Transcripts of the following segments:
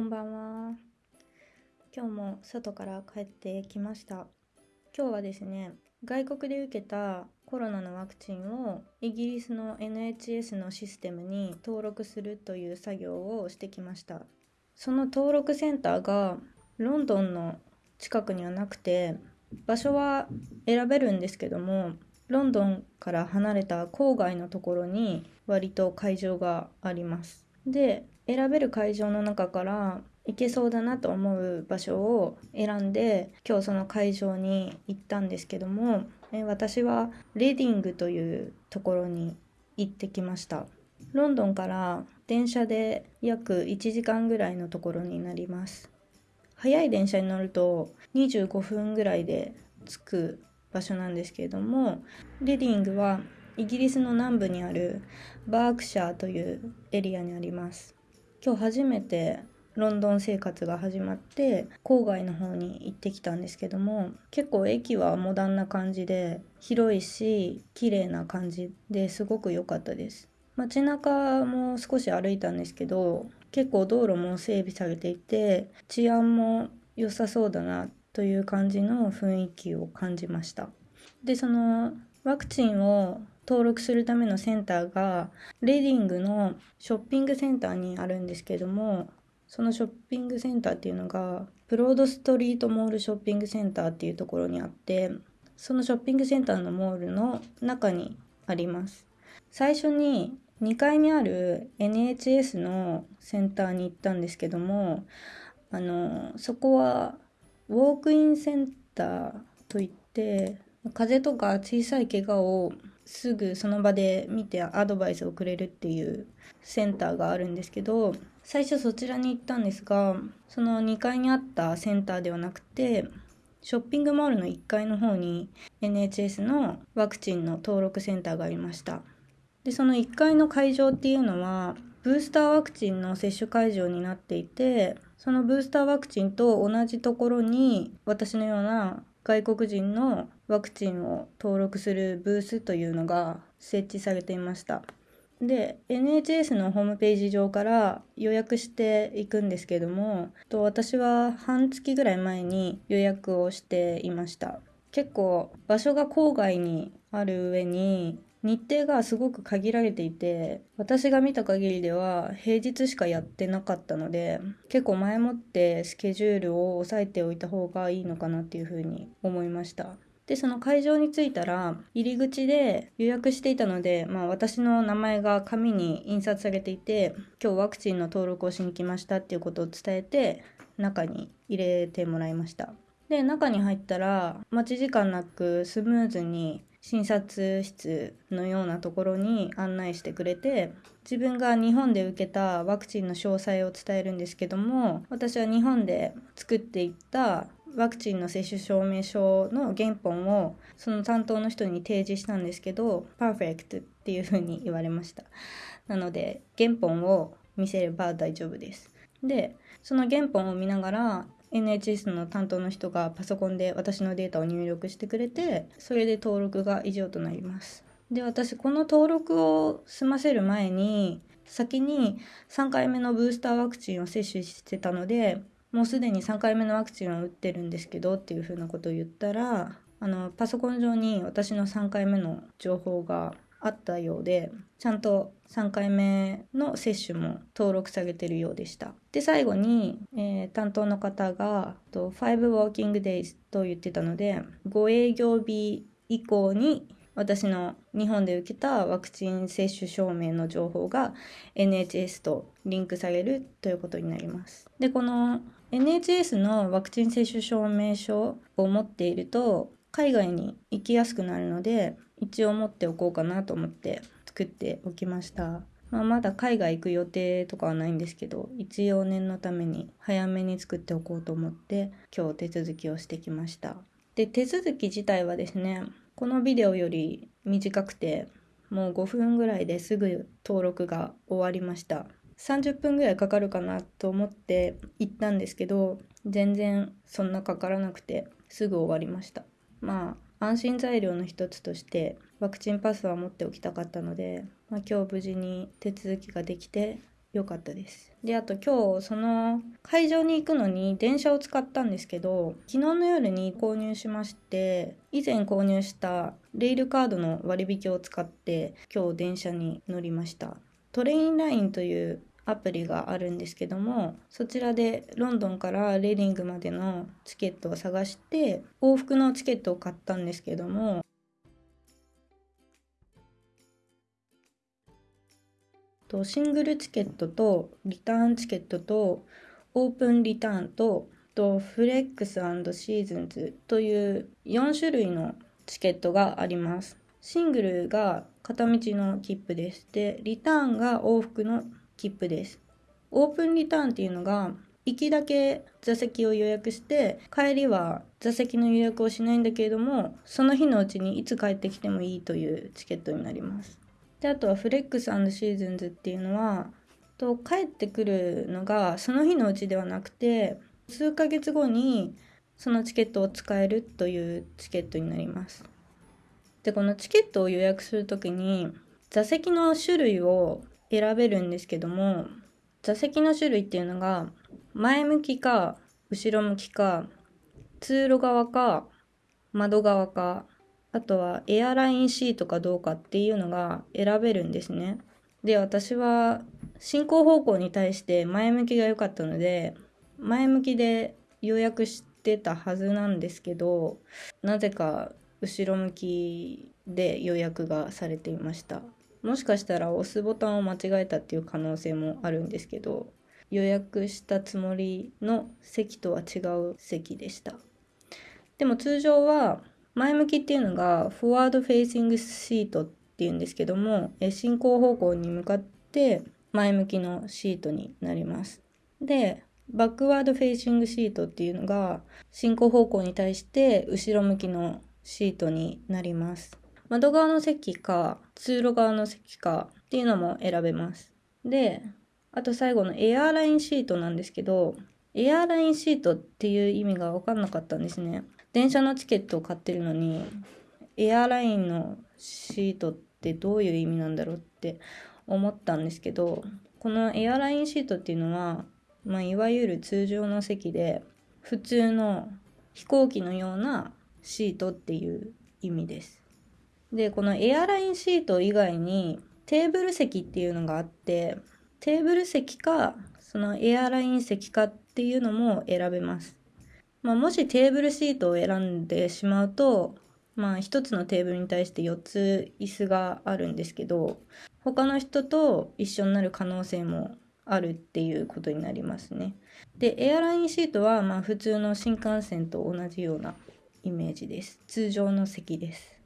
こんばんは。今日も外から帰ってきました。今日はですね、外国で受けたコロナのワクチンをイギリスの NHS のシステムに登録するという作業をしてきました。その登録センターがロンドンの近くにはなくて、場所は選べるんですけども、ロンドンから離れた郊外のところに割と会場があります。で選べる会場の中から行けそうだなと思う場所を選んで今日その会場に行ったんですけども私はレディングというところに行ってきました。ロンドンから電車で約1時間ぐらいのところになります。早い電車に乗ると25分ぐらいで着く場所なんですけれどもレディングはイギリスの南部にあるバークシャーというエリアにあります。今日初めてロンドン生活が始まって郊外の方に行ってきたんですけども結構駅はモダンな感じで広いし綺麗な感じですごく良かったです。街中も少し歩いたんですけど結構道路も整備されていて治安も良さそうだなという感じの雰囲気を感じました。でそのワクチンを登録するためのセンターがレディングのショッピングセンターにあるんですけどもそのショッピングセンターっていうのがブロードストリートモールショッピングセンターっていうところにあってそのショッピングセンターのモールの中にあります。最初に2階にある NHS のセンターに行ったんですけどもあのそこはウォークインセンターといって風邪とか小さい怪我をすぐその場で見てアドバイスをくれるっていうセンターがあるんですけど最初そちらに行ったんですがその2階にあったセンターではなくてショッピングモールの1階の方に NHS のワクチンの登録センターがありました。でその1階の会場っていうのはブースターワクチンの接種会場になっていてそのブースターワクチンと同じところに私のような外国人のワクチンを登録するブースというのが設置されていました。で NHS のホームページ上から予約していくんですけどもと私は半月ぐらい前に予約をしていました結構場所が郊外にある上に日程がすごく限られていて私が見た限りでは平日しかやってなかったので結構前もってスケジュールを押さえておいた方がいいのかなっていうふうに思いました。でその会場に着いたら入り口で予約していたので、まあ、私の名前が紙に印刷されていて今日ワクチンの登録をしに来ましたっていうことを伝えて中に入れてもらいました。で中に入ったら待ち時間なくスムーズに診察室のようなところに案内してくれて自分が日本で受けたワクチンの詳細を伝えるんですけども私は日本で作っていったワクチンの接種証明書の原本をその担当の人に提示したんですけどパーフェクトっていうふうに言われました。なので原本を見せれば大丈夫です。でその原本を見ながら NHS の担当の人がパソコンで私のデータを入力してくれてそれで登録が以上となります。で私この登録を済ませる前に先に3回目のブースターワクチンを接種してたのでもうすでに3回目のワクチンを打ってるんですけどっていうふうなことを言ったらあのパソコン上に私の3回目の情報があったようでちゃんと3回目の接種も登録されてるようでしたで最後に、えー、担当の方が5 working days と言ってたので5営業日以降に私の日本で受けたワクチン接種証明の情報が NHS とリンクされるということになります。で、この NHS のワクチン接種証明書を持っていると海外に行きやすくなるので一応持っておこうかなと思って作っておきました。まあ、まだ海外行く予定とかはないんですけど一応念のために早めに作っておこうと思って今日手続きをしてきました。で手続き自体はですねこのビデオより短くてもう5分ぐらいですぐ登録が終わりました。30分ぐらいかかるかなと思って行ったんですけど全然そんなかからなくてすぐ終わりました。まあ安心材料の一つとしてワクチンパスは持っておきたかったので、まあ、今日無事に手続きができて良かったです。であと今日その会場に行くのに電車を使ったんですけど昨日の夜に購入しまして以前購入したレールカードの割引を使って今日電車に乗りました。トレインラインというアプリがあるんですけどもそちらでロンドンからレディングまでのチケットを探して往復のチケットを買ったんですけどもとシングルチケットとリターンチケットとオープンリターンととフレックスシーズンズという4種類のチケットがあります。シングルが片道の切符です。で、リターンが往復の切符です。オープンリターンっていうのが行きだけ座席を予約して帰りは座席の予約をしないんだけれどもその日のうちにいつ帰ってきてもいいというチケットになります。であとはフレックスシーズンズっていうのはと帰ってくるのがその日のうちではなくて数ヶ月後にそのチケットを使えるというチケットになります。でこのチケットを予約する時に座席の種類を選べるんですけども座席の種類っていうのが前向きか後ろ向きか通路側か窓側かあとはエアラインシートかどうかっていうのが選べるんですね。で、私は進行方向に対して前向きが良かったので、前向きで予約してたはずなんですけど、なぜか後ろ向きで予約がされていました。もしかしたら押すボタンを間違えたっていう可能性もあるんですけど、予約したつもりの席とは違う席でした。でも通常は前向きっていうのがフォワードフェイシングシートっていうんですけども進行方向に向かって前向きのシートになります。で backward facing seat っていうのが進行方向に対して後ろ向きのシートになります。窓側の席か通路側の席かっていうのも選べます。で、あと最後のエアーラインシートなんですけど、エアーラインシートっていう意味が分かんなかったんですね。電車のチケットを買ってるのにエアーラインのシートってどういう意味なんだろうって思ったんですけどこのエアラインシートっていうのは、まあ、いわゆる通常の席で普通の飛行機のようなシートっていう意味です。でこのエアラインシート以外にテーブル席っていうのがあってテーブル席かそのエアライン席かっていうのも選べます。まあ、もしテーブルシートを選んでしまうと、まあ、1つのテーブルに対して4つ椅子があるんですけど他の人と一緒になる可能性もあるっていうことになりますね。でエアラインシートはまあ普通の新幹線と同じようなイメージです。通常の席です。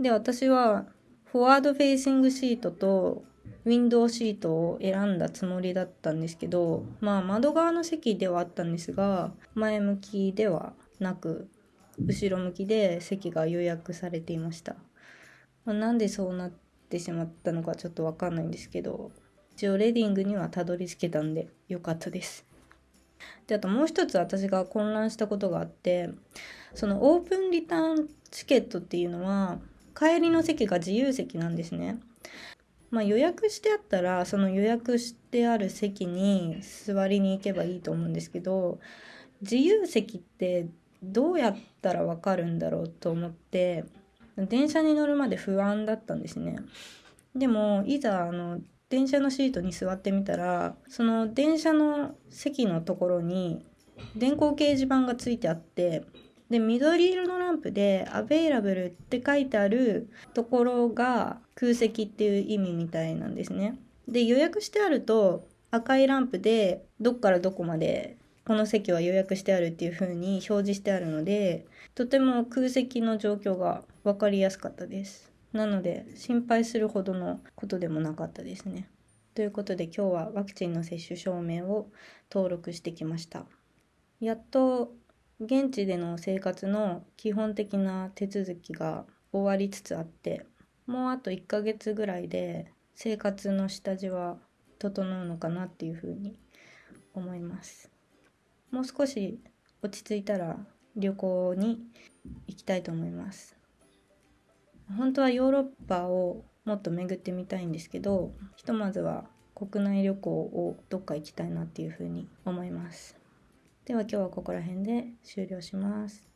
で私はフォワードフェイシングシートとウィンドウシートを選んだつもりだったんですけどまあ窓側の席ではあったんですが前向きではなく後ろ向きで席が予約されていました、まあ、なんでそうなってしまったのかちょっと分かんないんですけど一応レディングにはたどり着けたんで良かったです。であともう一つ私が混乱したことがあってそのオープンリターンチケットっていうのは帰りの席が自由席なんですねまあ、予約してあったらその予約してある席に座りに行けばいいと思うんですけど自由席ってどうやったら分かるんだろうと思って電車に乗るまで不安だったんですね。でもいざあの電車のシートに座ってみたらその電車の席のところに電光掲示板がついてあってで緑色のランプで「アベイラブル」って書いてあるところが空席っていう意味みたいなんですね。で予約してあると赤いランプでどっからどこまでこの席は予約してあるっていう風に表示してあるのでとても空席の状況が分かりやすかったです。なので心配するほどのことでもなかったですね。ということで今日はワクチンの接種証明を登録してきました。やっと現地での生活の基本的な手続きが終わりつつあってもうあと1ヶ月ぐらいで生活の下地は整うのかなっていうふうに思います。もう少し落ち着いたら旅行に行きたいと思います。本当はヨーロッパをもっと巡ってみたいんですけどひとまずは国内旅行をどっか行きたいなっていうふうに思います。では今日はここら辺で終了します。